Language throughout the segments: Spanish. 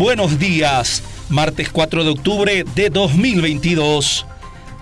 Buenos días, martes 4 de octubre de 2022.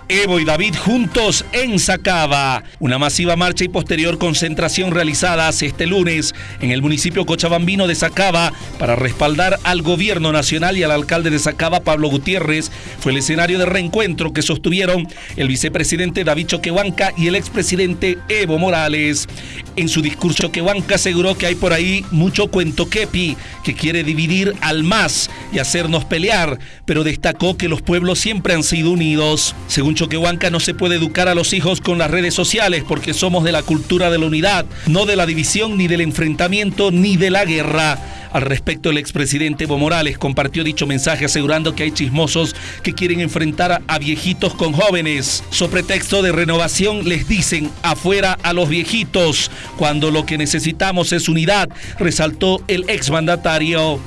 Evo y David juntos en Sacaba. Una masiva marcha y posterior concentración realizadas este lunes en el municipio cochabambino de Sacaba para respaldar al gobierno nacional y al alcalde de Sacaba, Pablo Gutiérrez, fue el escenario de reencuentro que sostuvieron el vicepresidente David Choquehuanca y el expresidente Evo Morales. En su discurso, Choquehuanca aseguró que hay por ahí mucho cuento kepi que quiere dividir al más y hacernos pelear, pero destacó que los pueblos siempre han sido unidos. Según Choquehuanca no se puede educar a los hijos con las redes sociales porque somos de la cultura de la unidad, no de la división, ni del enfrentamiento, ni de la guerra. Al respecto, el expresidente Evo Morales compartió dicho mensaje asegurando que hay chismosos que quieren enfrentar a viejitos con jóvenes. So pretexto de renovación les dicen afuera a los viejitos, cuando lo que necesitamos es unidad, resaltó el exmandatario.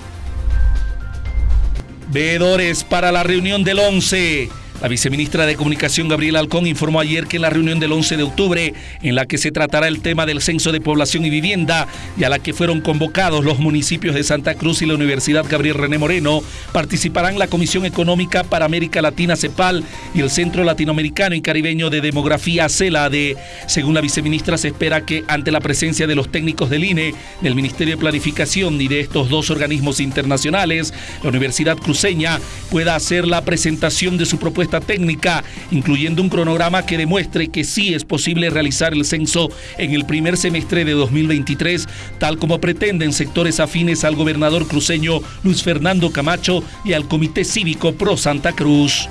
Veedores para la reunión del 11. La viceministra de Comunicación Gabriela Alcón informó ayer que en la reunión del 11 de octubre, en la que se tratará el tema del censo de población y vivienda y a la que fueron convocados los municipios de Santa Cruz y la Universidad Gabriel René Moreno, participarán la Comisión Económica para América Latina CEPAL y el Centro Latinoamericano y Caribeño de Demografía CELADE. Según la viceministra, se espera que ante la presencia de los técnicos del INE, del Ministerio de Planificación y de estos dos organismos internacionales, la Universidad Cruceña pueda hacer la presentación de su propuesta técnica, incluyendo un cronograma que demuestre que sí es posible realizar el censo en el primer semestre de 2023, tal como pretenden sectores afines al gobernador cruceño Luis Fernando Camacho y al Comité Cívico Pro Santa Cruz.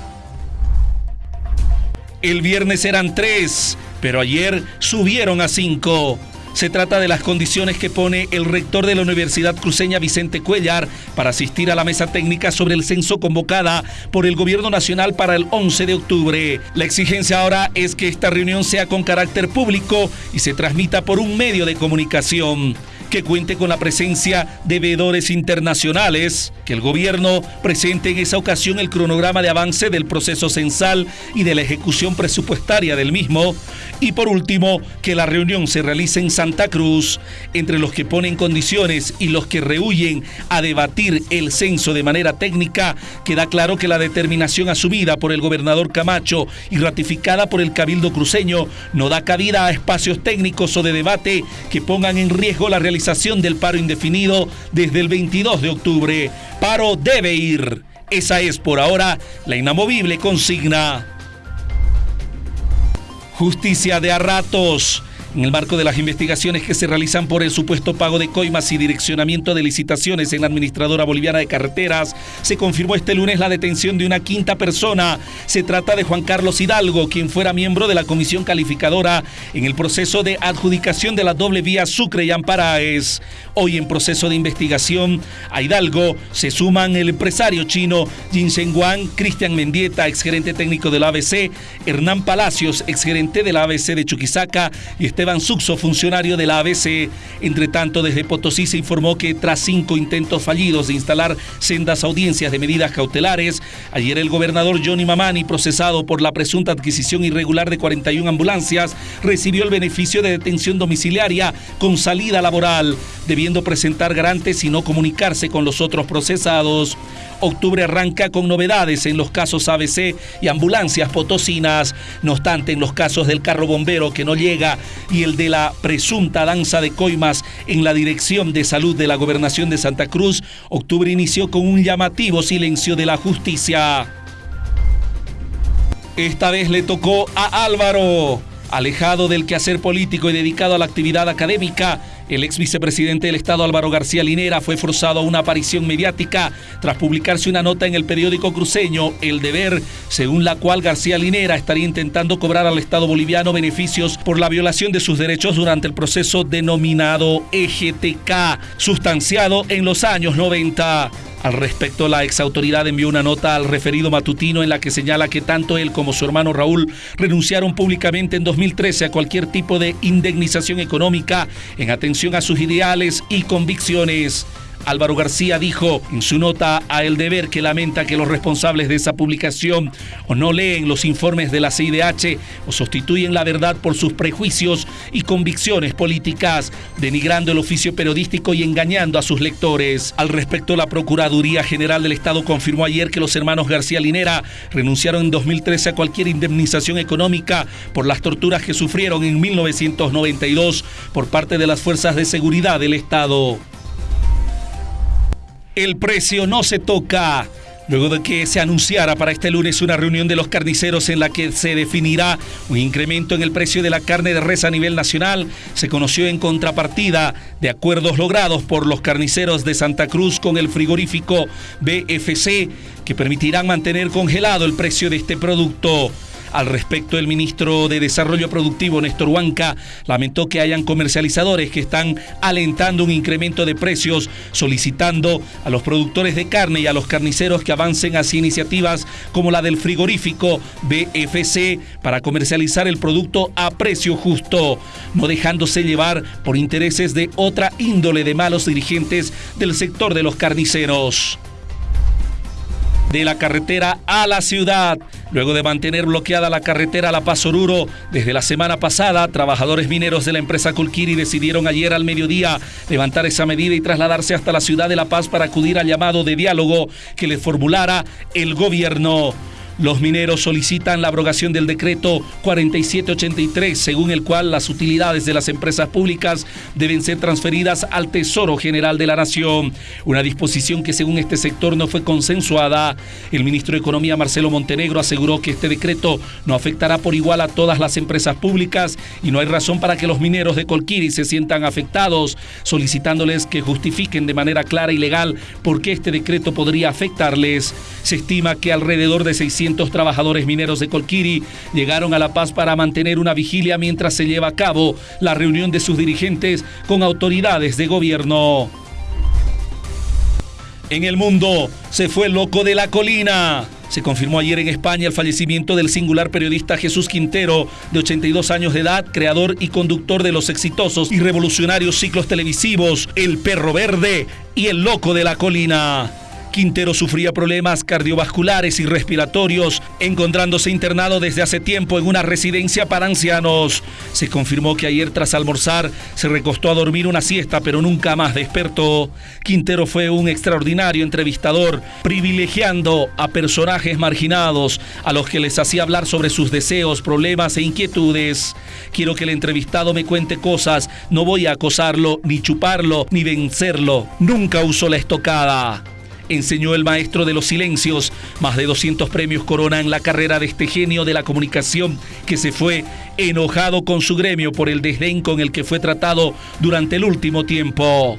El viernes eran tres, pero ayer subieron a cinco. Se trata de las condiciones que pone el rector de la Universidad Cruceña, Vicente Cuellar, para asistir a la mesa técnica sobre el censo convocada por el Gobierno Nacional para el 11 de octubre. La exigencia ahora es que esta reunión sea con carácter público y se transmita por un medio de comunicación que cuente con la presencia de veedores internacionales, que el gobierno presente en esa ocasión el cronograma de avance del proceso censal y de la ejecución presupuestaria del mismo, y por último, que la reunión se realice en Santa Cruz, entre los que ponen condiciones y los que rehuyen a debatir el censo de manera técnica, queda claro que la determinación asumida por el gobernador Camacho y ratificada por el Cabildo Cruceño no da cabida a espacios técnicos o de debate que pongan en riesgo la realización del paro indefinido desde el 22 de octubre. Paro debe ir. Esa es por ahora la inamovible consigna. Justicia de a ratos. En el marco de las investigaciones que se realizan por el supuesto pago de coimas y direccionamiento de licitaciones en la Administradora Boliviana de Carreteras, se confirmó este lunes la detención de una quinta persona. Se trata de Juan Carlos Hidalgo, quien fuera miembro de la comisión calificadora en el proceso de adjudicación de la doble vía Sucre y Amparaes. Hoy en proceso de investigación a Hidalgo se suman el empresario chino Jin Wang, Cristian Mendieta, exgerente técnico de la ABC, Hernán Palacios, exgerente de la ABC de Chuquisaca y este Esteban Suxo, funcionario de la ABC. Entre tanto, desde Potosí se informó que tras cinco intentos fallidos de instalar sendas audiencias de medidas cautelares, ayer el gobernador Johnny Mamani, procesado por la presunta adquisición irregular de 41 ambulancias, recibió el beneficio de detención domiciliaria con salida laboral, debiendo presentar garantes y no comunicarse con los otros procesados. Octubre arranca con novedades en los casos ABC y ambulancias potosinas. No obstante, en los casos del carro bombero que no llega y el de la presunta danza de coimas en la Dirección de Salud de la Gobernación de Santa Cruz, octubre inició con un llamativo silencio de la justicia. Esta vez le tocó a Álvaro. Alejado del quehacer político y dedicado a la actividad académica, el ex vicepresidente del Estado Álvaro García Linera fue forzado a una aparición mediática tras publicarse una nota en el periódico cruceño El Deber, según la cual García Linera estaría intentando cobrar al Estado boliviano beneficios por la violación de sus derechos durante el proceso denominado EGTK, sustanciado en los años 90. Al respecto, la exautoridad envió una nota al referido matutino en la que señala que tanto él como su hermano Raúl renunciaron públicamente en 2013 a cualquier tipo de indemnización económica en atención a sus ideales y convicciones. Álvaro García dijo en su nota a El Deber que lamenta que los responsables de esa publicación o no leen los informes de la CIDH o sustituyen la verdad por sus prejuicios y convicciones políticas, denigrando el oficio periodístico y engañando a sus lectores. Al respecto, la Procuraduría General del Estado confirmó ayer que los hermanos García Linera renunciaron en 2013 a cualquier indemnización económica por las torturas que sufrieron en 1992 por parte de las fuerzas de seguridad del Estado. El precio no se toca. Luego de que se anunciara para este lunes una reunión de los carniceros en la que se definirá un incremento en el precio de la carne de res a nivel nacional, se conoció en contrapartida de acuerdos logrados por los carniceros de Santa Cruz con el frigorífico BFC que permitirán mantener congelado el precio de este producto. Al respecto, el ministro de Desarrollo Productivo, Néstor Huanca, lamentó que hayan comercializadores que están alentando un incremento de precios, solicitando a los productores de carne y a los carniceros que avancen hacia iniciativas como la del frigorífico BFC para comercializar el producto a precio justo, no dejándose llevar por intereses de otra índole de malos dirigentes del sector de los carniceros de la carretera a la ciudad. Luego de mantener bloqueada la carretera La Paz Oruro desde la semana pasada, trabajadores mineros de la empresa Colquiri decidieron ayer al mediodía levantar esa medida y trasladarse hasta la ciudad de La Paz para acudir al llamado de diálogo que les formulara el gobierno. Los mineros solicitan la abrogación del decreto 4783, según el cual las utilidades de las empresas públicas deben ser transferidas al Tesoro General de la Nación. Una disposición que según este sector no fue consensuada. El ministro de Economía Marcelo Montenegro aseguró que este decreto no afectará por igual a todas las empresas públicas y no hay razón para que los mineros de Colquiri se sientan afectados, solicitándoles que justifiquen de manera clara y legal por qué este decreto podría afectarles. Se estima que alrededor de 600 trabajadores mineros de Colquiri llegaron a La Paz para mantener una vigilia mientras se lleva a cabo la reunión de sus dirigentes con autoridades de gobierno. En el mundo se fue loco de la colina. Se confirmó ayer en España el fallecimiento del singular periodista Jesús Quintero, de 82 años de edad, creador y conductor de los exitosos y revolucionarios ciclos televisivos El Perro Verde y El Loco de la Colina. Quintero sufría problemas cardiovasculares y respiratorios, encontrándose internado desde hace tiempo en una residencia para ancianos. Se confirmó que ayer tras almorzar se recostó a dormir una siesta, pero nunca más despertó. Quintero fue un extraordinario entrevistador, privilegiando a personajes marginados, a los que les hacía hablar sobre sus deseos, problemas e inquietudes. Quiero que el entrevistado me cuente cosas, no voy a acosarlo, ni chuparlo, ni vencerlo. Nunca usó la estocada enseñó el maestro de los silencios. Más de 200 premios coronan la carrera de este genio de la comunicación que se fue enojado con su gremio por el desdén con el que fue tratado durante el último tiempo.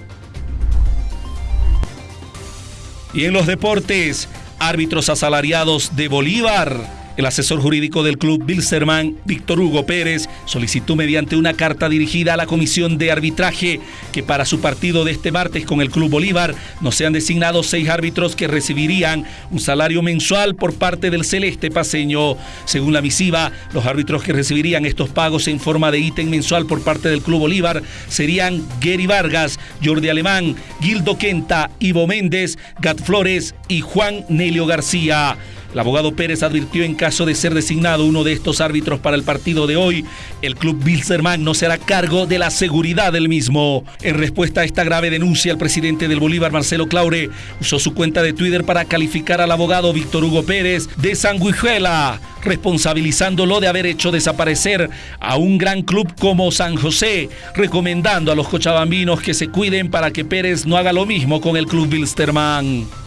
Y en los deportes, árbitros asalariados de Bolívar el asesor jurídico del club Bilserman, Víctor Hugo Pérez, solicitó mediante una carta dirigida a la comisión de arbitraje que para su partido de este martes con el Club Bolívar no sean designados seis árbitros que recibirían un salario mensual por parte del Celeste Paseño. Según la misiva, los árbitros que recibirían estos pagos en forma de ítem mensual por parte del Club Bolívar serían Gary Vargas, Jordi Alemán, Gildo Quenta, Ivo Méndez, Gat Flores y Juan Nelio García. El abogado Pérez advirtió en caso de ser designado uno de estos árbitros para el partido de hoy, el club Bilzerman no será cargo de la seguridad del mismo. En respuesta a esta grave denuncia, el presidente del Bolívar, Marcelo Claure, usó su cuenta de Twitter para calificar al abogado Víctor Hugo Pérez de sanguijuela, responsabilizándolo de haber hecho desaparecer a un gran club como San José, recomendando a los cochabambinos que se cuiden para que Pérez no haga lo mismo con el club Bilsterman.